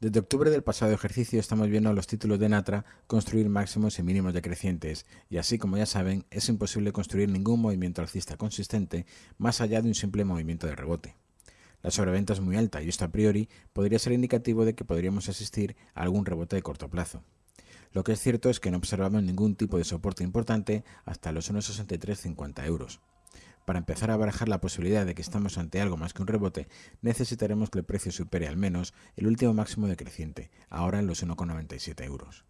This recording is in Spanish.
Desde octubre del pasado ejercicio estamos viendo los títulos de Natra construir máximos y mínimos decrecientes, y así como ya saben, es imposible construir ningún movimiento alcista consistente más allá de un simple movimiento de rebote. La sobreventa es muy alta y esto a priori podría ser indicativo de que podríamos asistir a algún rebote de corto plazo. Lo que es cierto es que no observamos ningún tipo de soporte importante hasta los 1,6350 euros. Para empezar a barajar la posibilidad de que estamos ante algo más que un rebote, necesitaremos que el precio supere al menos el último máximo decreciente, ahora en los 1,97 euros.